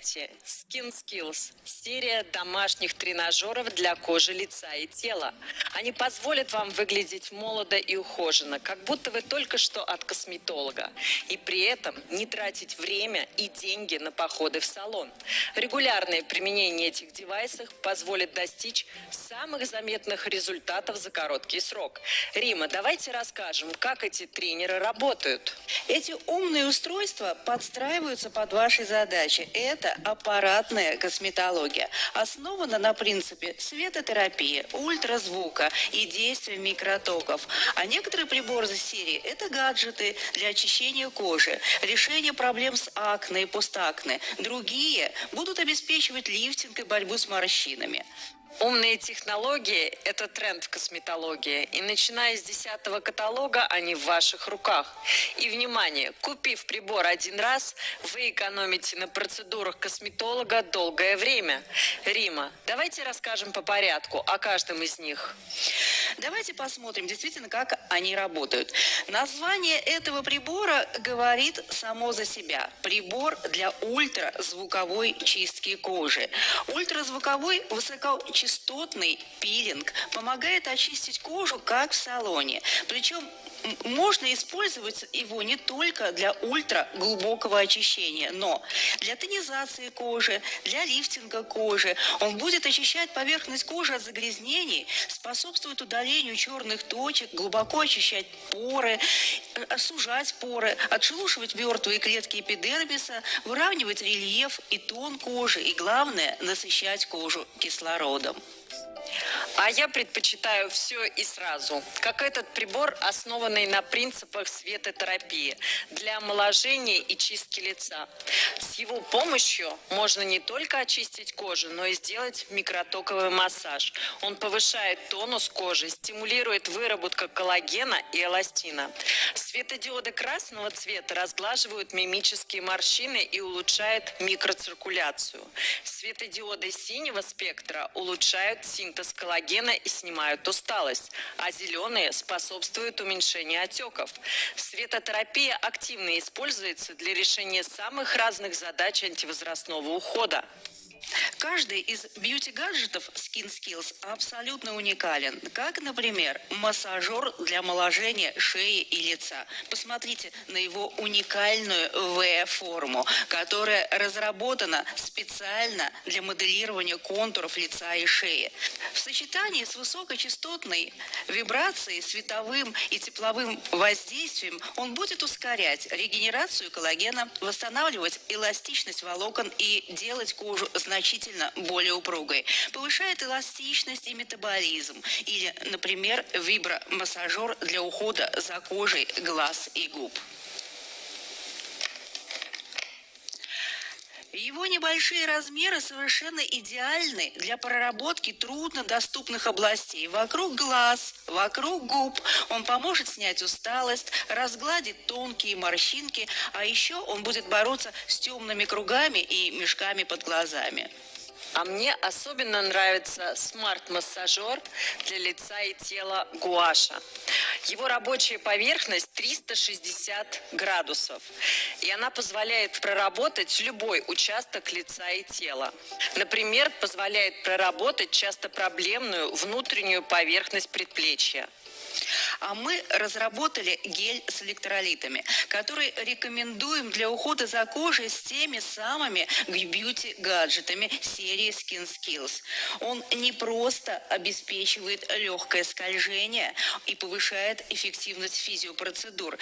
Встречайте Skin Skills – серия домашних тренажеров для кожи лица и тела. Они позволят вам выглядеть молодо и ухоженно, как будто вы только что от косметолога. И при этом не тратить время и деньги на походы в салон. Регулярное применение этих девайсов позволит достичь самых заметных результатов за короткий срок. Рима, давайте расскажем, как эти тренеры работают. Эти умные устройства подстраиваются под ваши задачи. Это аппаратная косметология. Основана на принципе светотерапии, ультразвука и действия микротоков. А некоторые приборы из серии – это гаджеты для очищения кожи, решения проблем с акне и постакне. Другие будут обеспечивать лифтинг и борьбу с морщинами. Умные технологии – это тренд в косметологии, и начиная с 10 каталога они в ваших руках. И, внимание, купив прибор один раз, вы экономите на процедурах косметолога долгое время. Рима, давайте расскажем по порядку о каждом из них. Давайте посмотрим действительно, как они работают. Название этого прибора говорит само за себя. Прибор для ультразвуковой чистки кожи. Ультразвуковой высокочастотный пилинг помогает очистить кожу, как в салоне. Причем можно использовать его не только для ультраглубокого очищения, но для тонизации кожи, для лифтинга кожи. Он будет очищать поверхность кожи от загрязнений, способствует удалению черных точек, глубоко очищать поры, э, сужать поры, отшелушивать мертвые клетки эпидермиса, выравнивать рельеф и тон кожи и, главное, насыщать кожу кислородом. А я предпочитаю все и сразу. Как этот прибор, основанный на принципах светотерапии для омоложения и чистки лица. С его помощью можно не только очистить кожу, но и сделать микротоковый массаж. Он повышает тонус кожи, стимулирует выработку коллагена и эластина. Светодиоды красного цвета разглаживают мимические морщины и улучшают микроциркуляцию. Светодиоды синего спектра улучшают синтез коллагена коллагена и снимают усталость, а зеленые способствуют уменьшению отеков. Светотерапия активно используется для решения самых разных задач антивозрастного ухода. Каждый из бьюти-гаджетов Skin Skills абсолютно уникален. Как, например, массажер для омоложения шеи и лица. Посмотрите на его уникальную V-форму, которая разработана специально для моделирования контуров лица и шеи. В сочетании с высокочастотной вибрацией, световым и тепловым воздействием он будет ускорять регенерацию коллагена, восстанавливать эластичность волокон и делать кожу значительно значительно более упругой. Повышает эластичность и метаболизм. Или, например, вибромассажер для ухода за кожей глаз и губ. Его небольшие размеры совершенно идеальны для проработки труднодоступных областей. Вокруг глаз, вокруг губ. Он поможет снять усталость, разгладит тонкие морщинки, а еще он будет бороться с темными кругами и мешками под глазами. А мне особенно нравится смарт-массажер для лица и тела Гуаша. Его рабочая поверхность 360 градусов, и она позволяет проработать любой участок лица и тела. Например, позволяет проработать часто проблемную внутреннюю поверхность предплечья. А мы разработали гель с электролитами, который рекомендуем для ухода за кожей с теми самыми бьюти-гаджетами серии Skin Skills. Он не просто обеспечивает легкое скольжение и повышает эффективность физиопроцедур.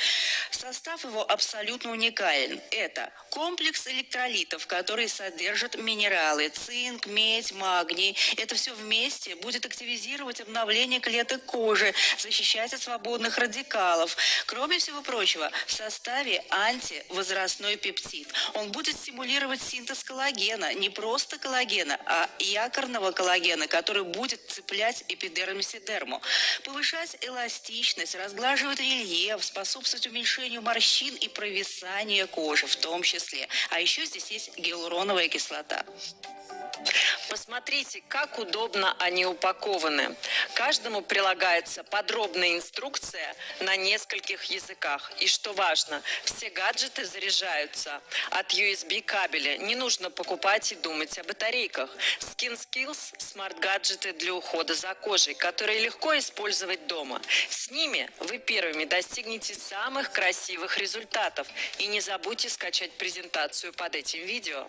Состав его абсолютно уникален. Это комплекс электролитов, который содержит минералы, цинк, медь, магний. Это все вместе будет активизировать обновление клеток кожи, защищать от свободных радикалов. Кроме всего прочего, в составе антивозрастной пептид. Он будет стимулировать синтез коллагена, не просто коллагена, а якорного коллагена, который будет цеплять эпидермис и дерму. Повышать эластичность, разглаживать рельеф, способствовать уменьшению морщин и провисания кожи в том числе. А еще здесь есть гиалуроновая кислота. Посмотрите, как удобно они упакованы. Каждому прилагается подробная инструкция на нескольких языках. И что важно, все гаджеты заряжаются от USB кабеля. Не нужно покупать и думать о батарейках. Skin Skills – смарт-гаджеты для ухода за кожей, которые легко использовать дома. С ними вы первыми достигнете самых красивых результатов. И не забудьте скачать презентацию под этим видео.